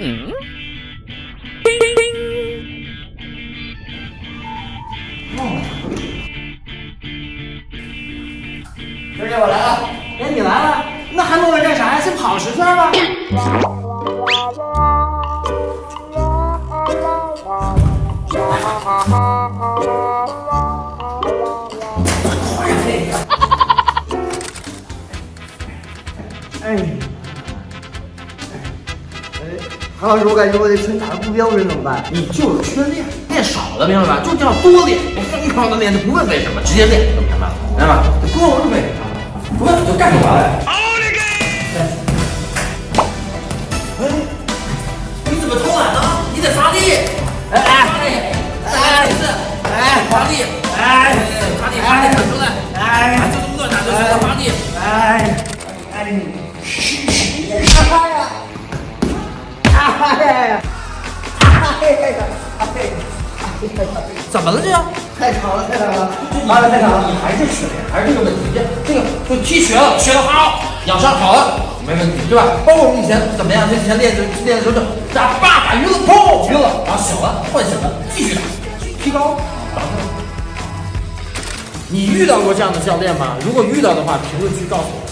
嗯。师姐，我来了。哎，你来了，那还坐着干啥呀？先跑十圈吧。哎，韩老师，我感觉我这拳打的不标准怎么办？你就是缺练，练少了，明白吧？就叫多练，疯狂的练，就不问为什么，直接练，明白吗？明白吧？不问为什么，不问就干就完了。好你个！哎，你怎么偷懒呢？你得发力！哎哎，发力！哎，是，哎，发力！哎，发力，发力，出来！哎，就这么多打就行了，发力！哎，哎，怎么了这样？太长了，太长了，完了太长了。你还是缺练，还是这个问题。这这个就踢学了，学的好，养伤好了，没问题，对吧？包括我们以前怎么样？以前练的练的时候就打叭打晕了，砰晕了，然后醒了，唤醒了，继续打，提高。你遇到过这样的教练吗？如果遇到的话，评论区告诉我。